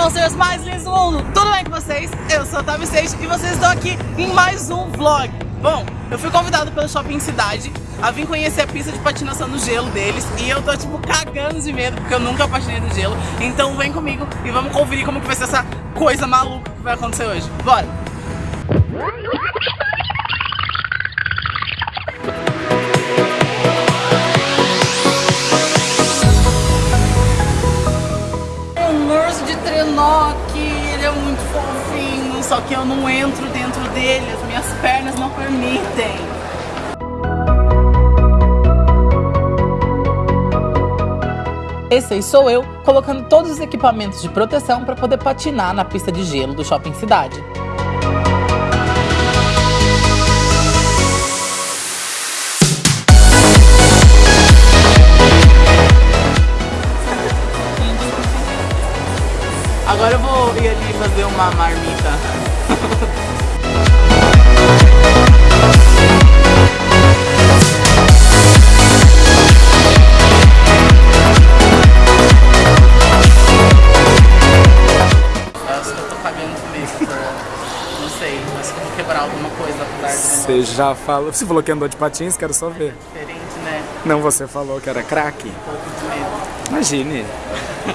Rangers mais lindos do mundo! Tudo bem com vocês? Eu sou a Tavi Sage e vocês estão aqui em mais um vlog. Bom, eu fui convidado pelo Shopping Cidade a vir conhecer a pista de patinação no gelo deles e eu tô tipo cagando de medo porque eu nunca patinei no gelo. Então vem comigo e vamos conferir como que vai ser essa coisa maluca que vai acontecer hoje. Bora! Só que eu não entro dentro dele, as minhas pernas não permitem. Esse aí sou eu, colocando todos os equipamentos de proteção para poder patinar na pista de gelo do Shopping Cidade. Coisa apesar de Você já falou. Você falou que andou de patins, quero só ver. diferente, né? Não, você falou que era craque? Um pouco de medo. Imagine.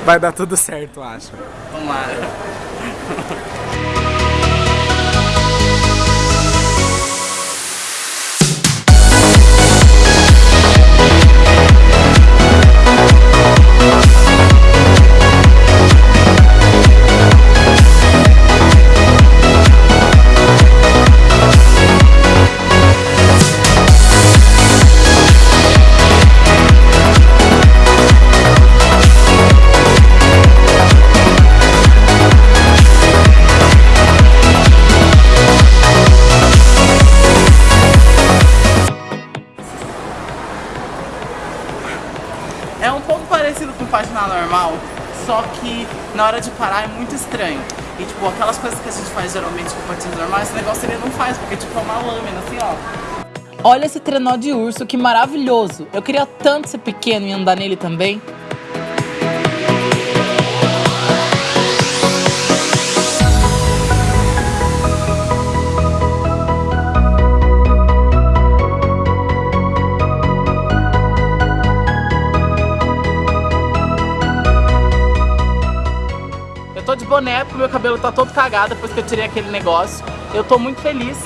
Vai dar tudo certo, acho. Vamos É um pouco parecido com patinar normal, só que na hora de parar é muito estranho. E tipo, aquelas coisas que a gente faz geralmente com patins normais, esse negócio ele não faz, porque tipo é uma lâmina, assim, ó. Olha esse trenó de urso, que maravilhoso! Eu queria tanto ser pequeno e andar nele também. Boné porque meu cabelo tá todo cagado depois que eu tirei aquele negócio. Eu tô muito feliz,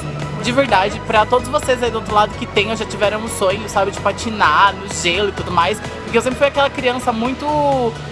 de verdade, pra todos vocês aí do outro lado que tem ou já tiveram um sonho, sabe, de patinar no gelo e tudo mais. Porque eu sempre fui aquela criança muito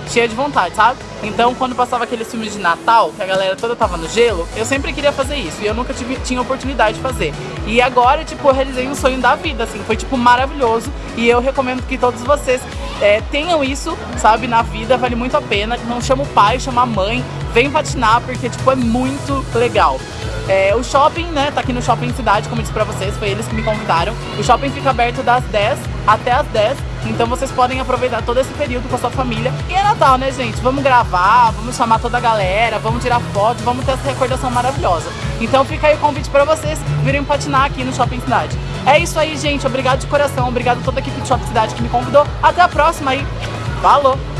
cheia de vontade, sabe? Então quando passava aqueles filmes de Natal, que a galera toda tava no gelo, eu sempre queria fazer isso. E eu nunca tive, tinha oportunidade de fazer. E agora, tipo, eu realizei um sonho da vida, assim, foi tipo maravilhoso. E eu recomendo que todos vocês é, tenham isso, sabe, na vida, vale muito a pena. Não chama o pai, chama a mãe, vem patinar, porque, tipo, é muito legal. É, o shopping, né, tá aqui no Shopping Cidade, como eu disse pra vocês, foi eles que me convidaram. O shopping fica aberto das 10 até as 10, então vocês podem aproveitar todo esse período com a sua família. E é Natal, né, gente? Vamos gravar, vamos chamar toda a galera, vamos tirar foto, vamos ter essa recordação maravilhosa. Então fica aí o convite pra vocês virem patinar aqui no Shopping Cidade. É isso aí, gente. Obrigado de coração, obrigado a toda a equipe do Shopping Cidade que me convidou. Até a próxima aí. Falou!